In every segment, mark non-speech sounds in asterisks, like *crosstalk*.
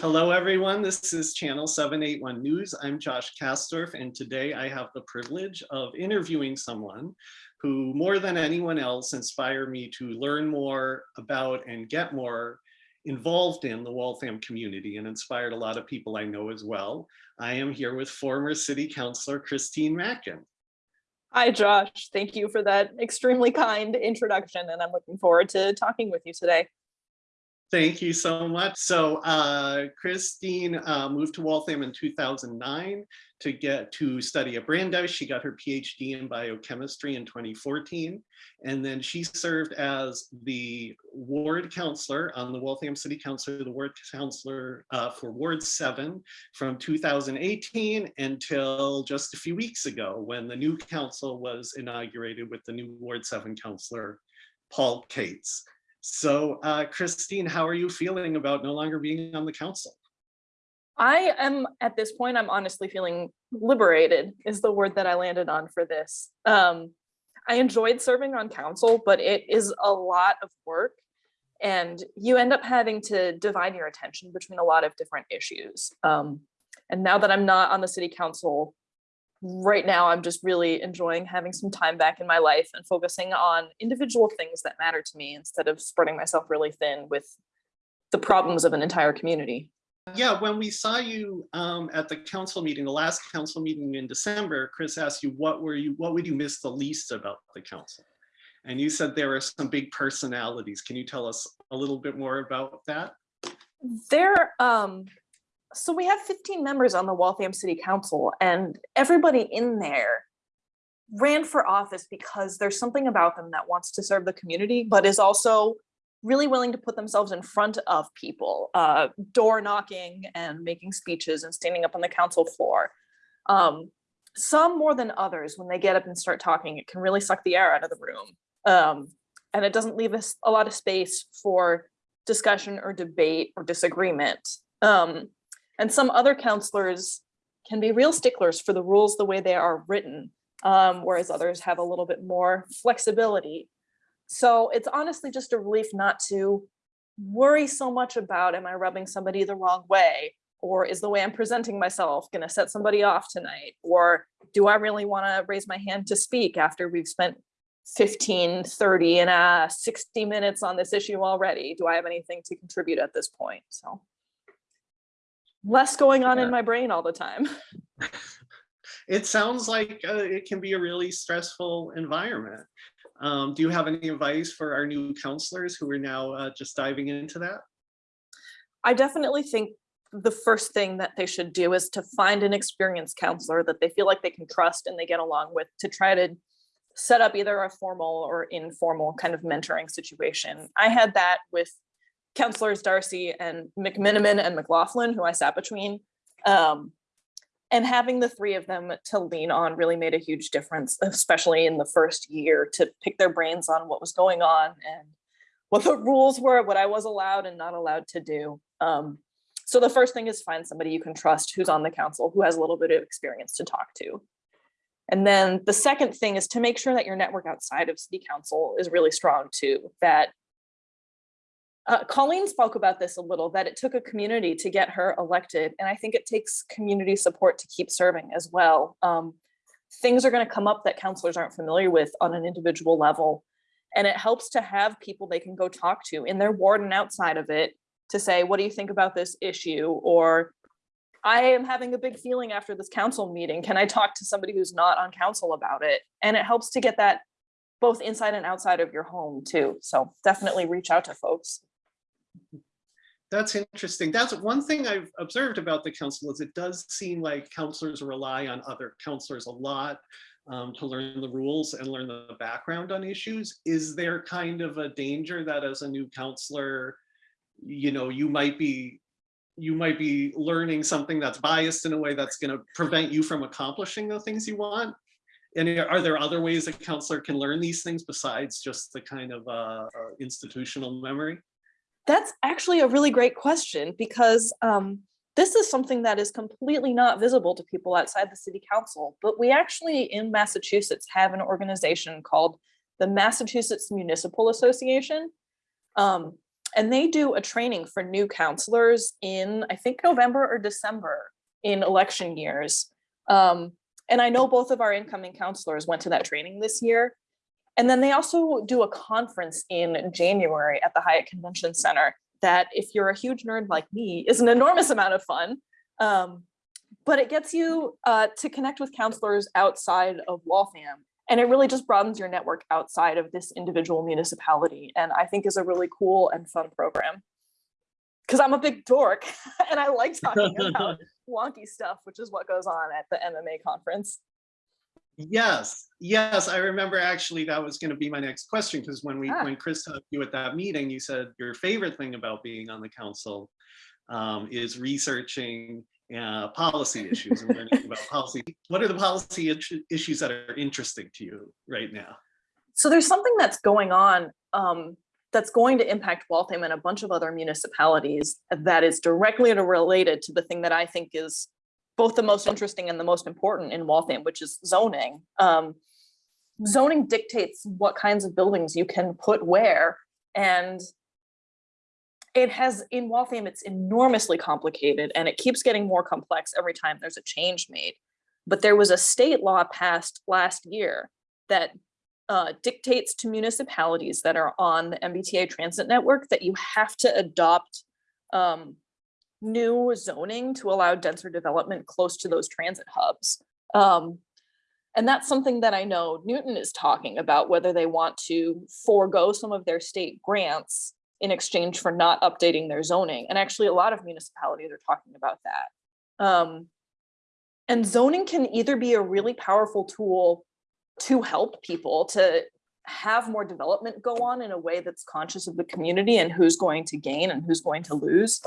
Hello, everyone. This is Channel 781 News. I'm Josh Kastorf, and today I have the privilege of interviewing someone who, more than anyone else, inspired me to learn more about and get more involved in the Waltham community and inspired a lot of people I know as well. I am here with former City Councilor Christine Mackin. Hi, Josh. Thank you for that extremely kind introduction, and I'm looking forward to talking with you today. Thank you so much. So uh, Christine uh, moved to Waltham in 2009 to get to study at Brandeis. She got her PhD in biochemistry in 2014. And then she served as the ward councilor on the Waltham City Council, the ward councilor uh, for Ward 7 from 2018 until just a few weeks ago when the new council was inaugurated with the new Ward 7 councilor, Paul Cates. So uh, Christine, how are you feeling about no longer being on the council? I am at this point, I'm honestly feeling liberated is the word that I landed on for this. Um, I enjoyed serving on council, but it is a lot of work and you end up having to divide your attention between a lot of different issues. Um, and now that I'm not on the city council, right now I'm just really enjoying having some time back in my life and focusing on individual things that matter to me instead of spreading myself really thin with the problems of an entire community. Yeah, when we saw you um, at the council meeting, the last council meeting in December, Chris asked you what were you, what would you miss the least about the council? And you said there are some big personalities. Can you tell us a little bit more about that? There, um, so we have 15 members on the Waltham City Council and everybody in there ran for office because there's something about them that wants to serve the community, but is also really willing to put themselves in front of people, uh, door knocking and making speeches and standing up on the council floor. Um, some more than others, when they get up and start talking, it can really suck the air out of the room. Um, and it doesn't leave us a lot of space for discussion or debate or disagreement. Um, and some other councilors can be real sticklers for the rules the way they are written, um, whereas others have a little bit more flexibility. So it's honestly just a relief not to worry so much about, am I rubbing somebody the wrong way? Or is the way I'm presenting myself gonna set somebody off tonight? Or do I really wanna raise my hand to speak after we've spent 15, 30 and uh, 60 minutes on this issue already? Do I have anything to contribute at this point? So less going on Yeah. in my brain all the time. *laughs* It sounds like uh, it can be a really stressful environment. Um, do you have any advice for our new councilors who are now uh, just diving into that? I definitely think the first thing that they should do is to find an experienced councilor that they feel like they can trust and they get along with to try to set up either a formal or informal kind of mentoring situation. I had that with councilors Darcy and McMenimon and McLaughlin, who I sat between. Um, and having the three of them to lean on really made a huge difference, especially in the first year to pick their brains on what was going on and what the rules were, what I was allowed and not allowed to do. Um, so the first thing is find somebody you can trust who's on the council, who has a little bit of experience to talk to. And then the second thing is to make sure that your network outside of city council is really strong too, that uh, Colleen spoke about this a little, that it took a community to get her elected. And I think it takes community support to keep serving as well. Um, things are gonna come up that councilors aren't familiar with on an individual level. And it helps to have people they can go talk to in their ward and outside of it to say, what do you think about this issue? Or I am having a big feeling after this council meeting. Can I talk to somebody who's not on council about it? And it helps to get that both inside and outside of your home too. So definitely reach out to folks. That's interesting. That's one thing I've observed about the council is it does seem like councilors rely on other councilors a lot um, to learn the rules and learn the background on issues. Is there kind of a danger that as a new councilor, you know, you might be you might be learning something that's biased in a way that's going to prevent you from accomplishing the things you want? And are there other ways a councilor can learn these things besides just the kind of uh, institutional memory? That's actually a really great question because um, this is something that is completely not visible to people outside the city council, but we actually in Massachusetts have an organization called the Massachusetts Municipal Association. Um, and they do a training for new councilors in, I think, November or December in election years. Um, and I know both of our incoming councilors went to that training this year. And then they also do a conference in January at the Hynes Convention Center that if you're a huge nerd like me, is an enormous amount of fun. Um, but it gets you uh, to connect with councilors outside of Waltham. And it really just broadens your network outside of this individual municipality. And I think is a really cool and fun program. Because I'm a big dork *laughs* and I like talking about *laughs* wonky stuff, which is what goes on at the MMA conference. Yes, yes, I remember actually that was going to be my next question because when we Ah. when Chris talked to you at that meeting, you said your favorite thing about being on the council um, is researching uh, policy issues and learning about *laughs* policy. What are the policy issues that are interesting to you right now? So there's something that's going on um, that's going to impact Waltham and a bunch of other municipalities that is directly related to the thing that I think is both the most interesting and the most important in Waltham, which is zoning. Um, zoning dictates what kinds of buildings you can put where. And it has, in Waltham, it's enormously complicated and it keeps getting more complex every time there's a change made. But there was a state law passed last year that uh, dictates to municipalities that are on the MBTA transit network that you have to adopt um, new zoning to allow denser development close to those transit hubs. Um, and that's something that I know Newton is talking about, whether they want to forego some of their state grants in exchange for not updating their zoning. And actually, a lot of municipalities are talking about that. Um, and zoning can either be a really powerful tool to help people to have more development go on in a way that's conscious of the community and who's going to gain and who's going to lose.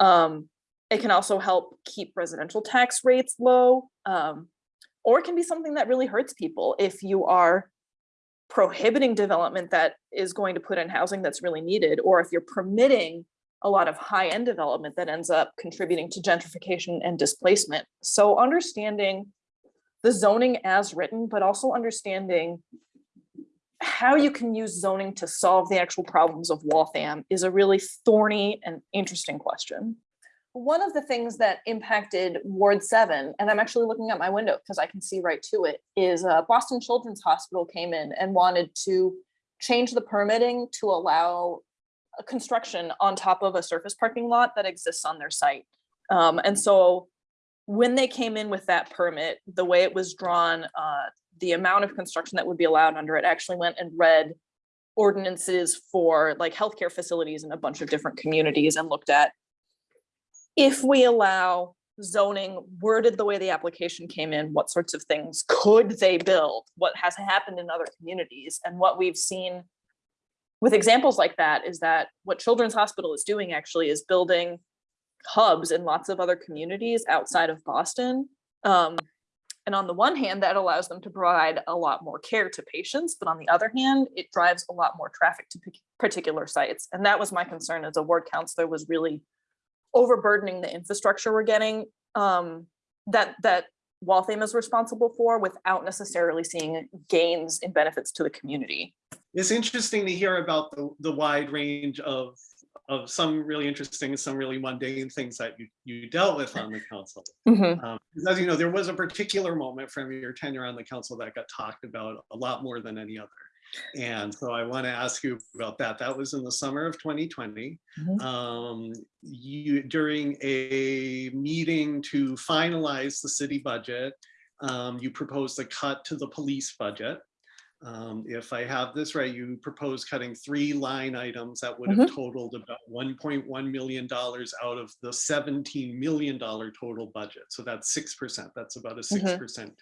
Um, it can also help keep residential tax rates low. Um, or it can be something that really hurts people if you are prohibiting development that is going to put in housing that's really needed, or if you're permitting a lot of high-end development that ends up contributing to gentrification and displacement. So understanding the zoning as written, but also understanding how you can use zoning to solve the actual problems of Waltham is a really thorny and interesting question. One of the things that impacted Ward 7, and I'm actually looking out my window because I can see right to it, is uh, Boston Children's Hospital came in and wanted to change the permitting to allow construction on top of a surface parking lot that exists on their site. Um, and so when they came in with that permit, the way it was drawn, uh, the amount of construction that would be allowed under it actually went and read ordinances for like healthcare facilities in a bunch of different communities and looked at if we allow zoning worded the way the application came in, what sorts of things could they build? What has happened in other communities? And what we've seen with examples like that is that what Children's Hospital is doing actually is building hubs in lots of other communities outside of Boston. Um, and on the one hand, that allows them to provide a lot more care to patients, but on the other hand, it drives a lot more traffic to particular sites. And that was my concern as a ward councilor was really overburdening the infrastructure we're getting um, that that Waltham is responsible for without necessarily seeing gains in benefits to the community. It's interesting to hear about the, the wide range of of some really interesting and some really mundane things that you, you dealt with on the council. Mhm. Um, 'cause as you know, there was a particular moment from your tenure on the council that got talked about a lot more than any other. And so I want to ask you about that. That was in the summer of 2020. Mhm. Um, you, during a meeting to finalize the city budget, um, you proposed a cut to the police budget. Um, if I have this right, you propose cutting three line items that would have totaled about $1.1 million out of the $17 million total budget. So that's 6%. That's about a Mhm. 6%.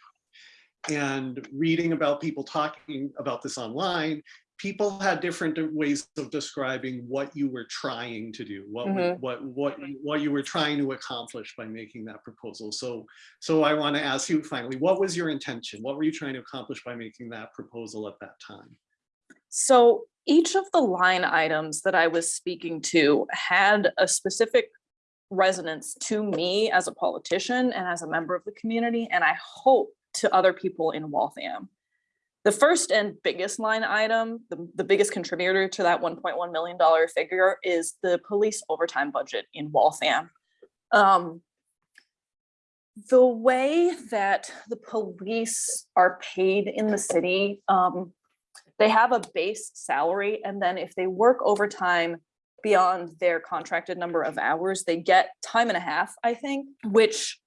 And reading about people talking about this online, people had different ways of describing what you were trying to do, what we- Mhm. what what what you were trying to accomplish by making that proposal. So so I want to ask you finally, what was your intention? What were you trying to accomplish by making that proposal at that time? So each of the line items that I was speaking to had a specific resonance to me as a politician and as a member of the community, and I hope to other people in Waltham. The first and biggest line item, the, the biggest contributor to that one point one million dollar figure is the police overtime budget in Waltham. Um, the way that the police are paid in the city, um, they have a base salary and then if they work overtime beyond their contracted number of hours, they get time and a half, I think, which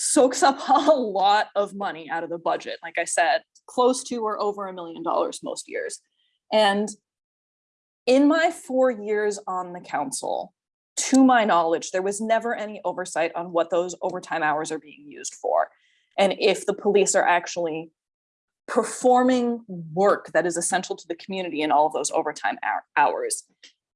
soaks up *laughs* a lot of money out of the budget. Like I said, close to or over a million dollars most years. And in my four years on the council, to my knowledge, there was never any oversight on what those overtime hours are being used for. And if the police are actually performing work that is essential to the community in all of those overtime hours.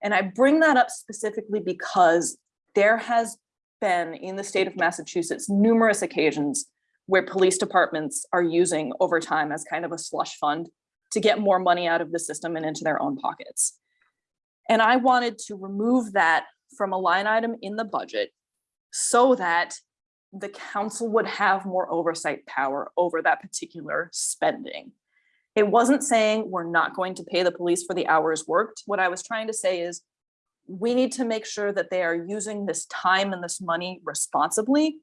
And I bring that up specifically because there has been in the state of Massachusetts numerous occasions where police departments are using overtime as kind of a slush fund to get more money out of the system and into their own pockets. And I wanted to remove that from a line item in the budget so that the council would have more oversight power over that particular spending. It wasn't saying we're not going to pay the police for the hours worked. What I was trying to say is we need to make sure that they are using this time and this money responsibly.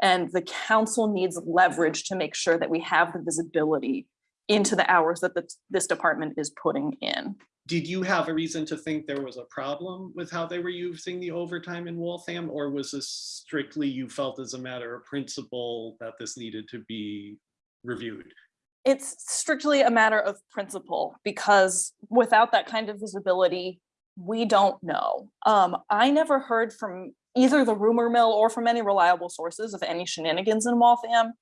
And the council needs leverage to make sure that we have the visibility into the hours that the- this department is putting in. Did you have a reason to think there was a problem with how they were using the overtime in Waltham? Or was this strictly you felt as a matter of principle that this needed to be reviewed? It's strictly a matter of principle because without that kind of visibility, we don't know. Um, I never heard from either the rumor mill or from any reliable sources of any shenanigans in Waltham.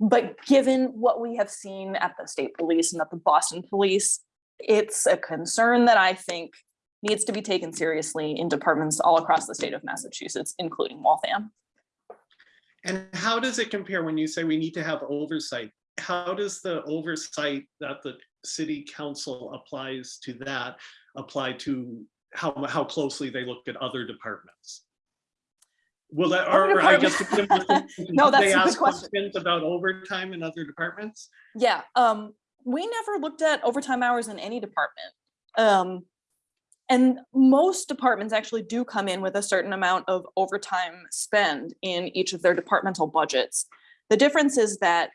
But given what we have seen at the state police and at the Boston police, it's a concern that I think needs to be taken seriously in departments all across the state of Massachusetts, including Waltham. And how does it compare when you say we need to have oversight? How does the oversight that the city council applies to that apply to how, how closely they look at other departments? Will that, Other or I guess. *laughs* No, they that's a good question. questions About overtime in other departments? Yeah, um, we never looked at overtime hours in any department. Um, and most departments actually do come in with a certain amount of overtime spend in each of their departmental budgets. The difference is that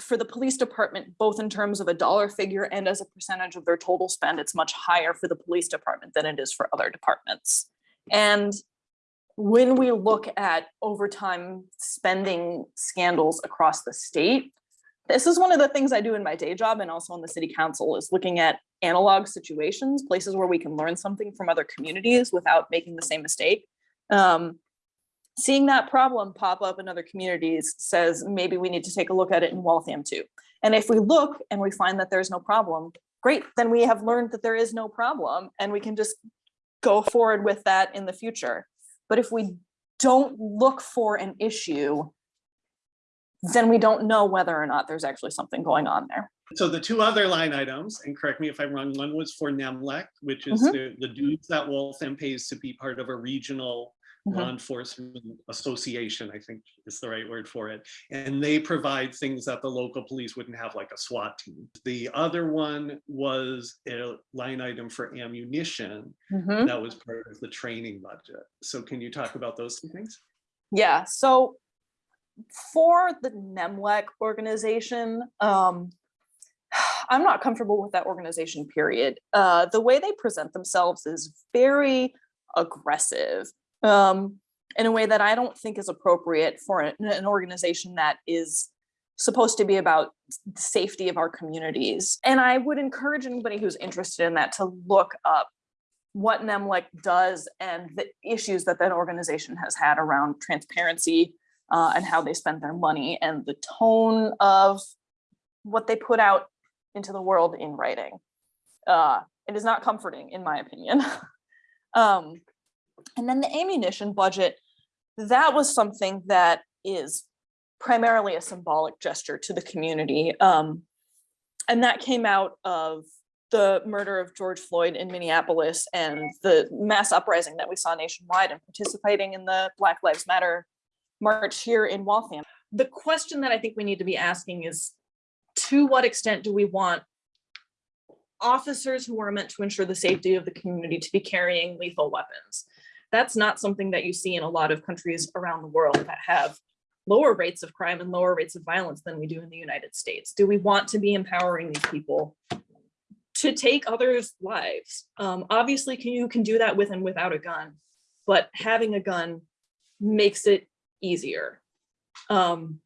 for the police department, both in terms of a dollar figure and as a percentage of their total spend, it's much higher for the police department than it is for other departments. And when we look at overtime spending scandals across the state, this is one of the things I do in my day job and also on the city council is looking at analog situations, places where we can learn something from other communities without making the same mistake. Um, seeing that problem pop up in other communities says maybe we need to take a look at it in Waltham too. And if we look and we find that there's no problem, great, then we have learned that there is no problem and we can just go forward with that in the future. But if we don't look for an issue, then we don't know whether or not there's actually something going on there. So the two other line items, and correct me if I'm wrong, one was for NEMLEC, which is Mhm. the, the dues that Waltham pays to be part of a regional Mhm. law enforcement association, I think is the right word for it. And they provide things that the local police wouldn't have, like a SWAT team. The other one was a line item for ammunition Mhm. that was part of the training budget. So can you talk about those two things? Yeah, so for the NEMLEC organization, um, *sighs* I'm not comfortable with that organization, period. Uh, the way they present themselves is very aggressive um, in a way that I don't think is appropriate for an, an organization that is supposed to be about the safety of our communities. And I would encourage anybody who's interested in that to look up what NEMLEC does and the issues that that organization has had around transparency uh, and how they spend their money and the tone of what they put out into the world in writing. Uh, it is not comforting, in my opinion. *laughs* um, and then the ammunition budget, that was something that is primarily a symbolic gesture to the community. Um, and that came out of the murder of George Floyd in Minneapolis and the mass uprising that we saw nationwide and participating in the Black Lives Matter march here in Waltham. The question that I think we need to be asking is to what extent do we want officers who are meant to ensure the safety of the community to be carrying lethal weapons? That's not something that you see in a lot of countries around the world that have lower rates of crime and lower rates of violence than we do in the United States. Do we want to be empowering these people to take others' lives? Um, obviously, can, you can do that with and without a gun, but having a gun makes it easier. Um,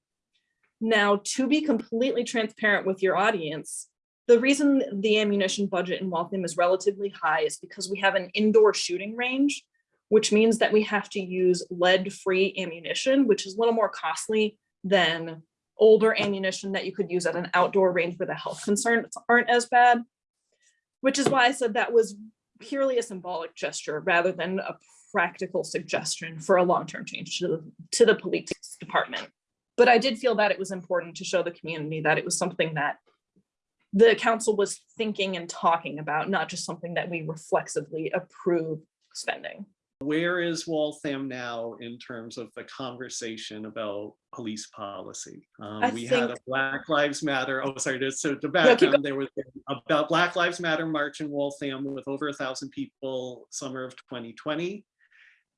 now, to be completely transparent with your audience, the reason the ammunition budget in Waltham is relatively high is because we have an indoor shooting range, which means that we have to use lead-free ammunition, which is a little more costly than older ammunition that you could use at an outdoor range where the health concerns aren't as bad. Which is why I said that was purely a symbolic gesture rather than a practical suggestion for a long-term change to the, to the police department. But I did feel that it was important to show the community that it was something that the council was thinking and talking about, not just something that we reflexively approve spending. Where is Waltham now in terms of the conversation about police policy? Um, we had a Black Lives Matter, oh, sorry, so to keep background, there was about Black Lives Matter march in Waltham with over a thousand people, summer of 2020.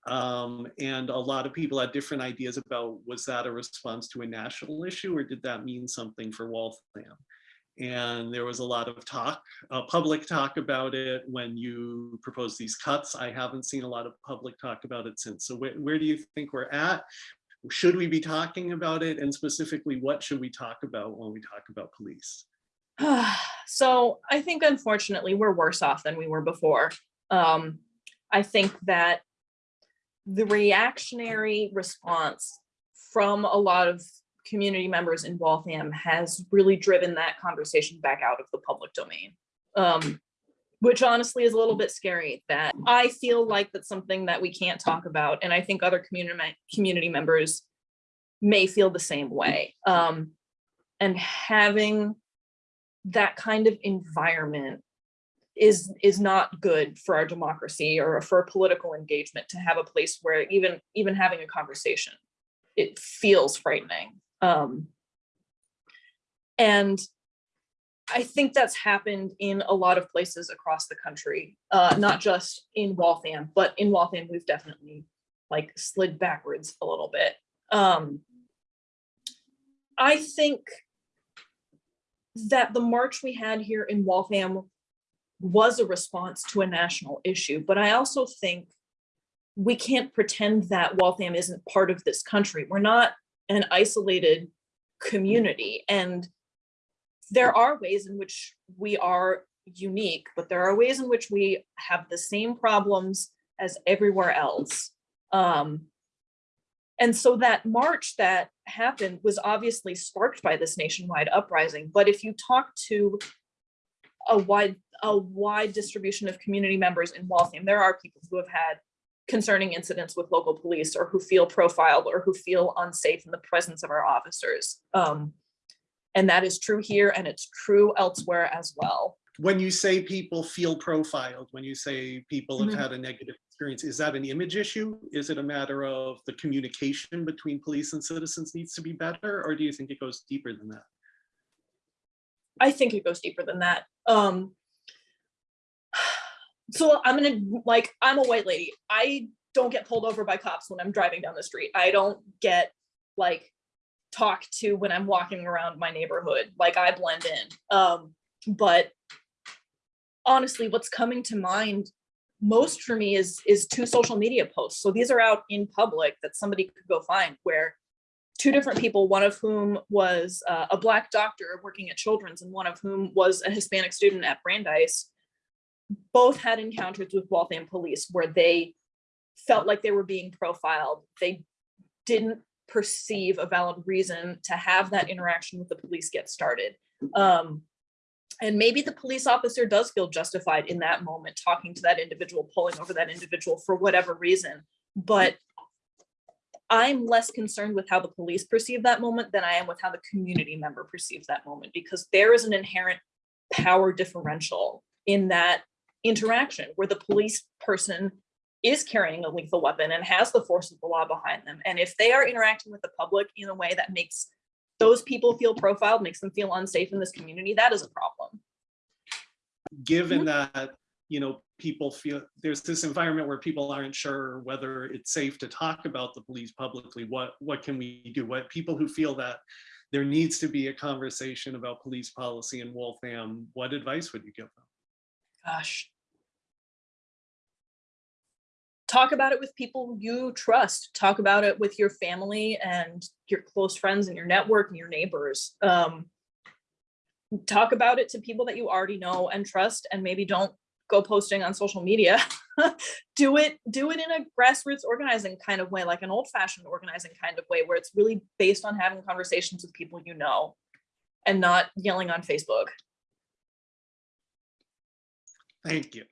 Um, and a lot of people had different ideas about, was that a response to a national issue or did that mean something for Waltham? And there was a lot of talk, uh, public talk about it when you proposed these cuts. I haven't seen a lot of public talk about it since. So where, where do you think we're at? Should we be talking about it? And specifically, what should we talk about when we talk about police? *sighs* so I think unfortunately we're worse off than we were before. Um, I think that the reactionary response from a lot of community members in Waltham has really driven that conversation back out of the public domain. Um, which honestly is a little bit scary that I feel like that's something that we can't talk about. And I think other community, community members may feel the same way. Um, and having that kind of environment is is not good for our democracy or for political engagement to have a place where even even having a conversation it feels frightening um and i think that's happened in a lot of places across the country uh not just in waltham but in waltham we've definitely like slid backwards a little bit um i think that the march we had here in Waltham was a response to a national issue, but I also think we can't pretend that Waltham isn't part of this country. We're not an isolated community and there are ways in which we are unique, but there are ways in which we have the same problems as everywhere else. Um, and so that march that happened was obviously sparked by this nationwide uprising. But if you talk to a wide, a wide distribution of community members in Waltham, there are people who have had concerning incidents with local police or who feel profiled or who feel unsafe in the presence of our officers. Um, and that is true here and it's true elsewhere as well. When you say people feel profiled, when you say people have Mhm. had a negative experience, is that an image issue? Is it a matter of the communication between police and citizens needs to be better? Or do you think it goes deeper than that? I think it goes deeper than that. Um, so I'm gonna like I'm a white lady. I don't get pulled over by cops when I'm driving down the street. I don't get like talked to when I'm walking around my neighborhood. Like I blend in. Um, but honestly, what's coming to mind most for me is is two social media posts. So these are out in public that somebody could go find where two different people, one of whom was uh, a black doctor working at Children's and one of whom was a Hispanic student at Brandeis, both had encounters with Waltham police where they felt like they were being profiled. They didn't perceive a valid reason to have that interaction with the police get started. Um, and maybe the police officer does feel justified in that moment, talking to that individual, pulling over that individual for whatever reason. But I'm less concerned with how the police perceive that moment than I am with how the community member perceives that moment, because there is an inherent power differential in that interaction where the police person is carrying a lethal weapon and has the force of the law behind them. And if they are interacting with the public in a way that makes those people feel profiled, makes them feel unsafe in this community, that is a problem. given that, you know, people feel, there's this environment where people aren't sure whether it's safe to talk about the police publicly, what, what can we do? What, people who feel that there needs to be a conversation about police policy in Waltham, what advice would you give them? Gosh. Talk about it with people you trust. Talk about it with your family and your close friends and your network and your neighbors. Um, talk about it to people that you already know and trust and maybe don't go posting on social media. *laughs* do it, do it in a grassroots organizing kind of way, like an old fashioned organizing kind of way where it's really based on having conversations with people you know and not yelling on Facebook. Thank you.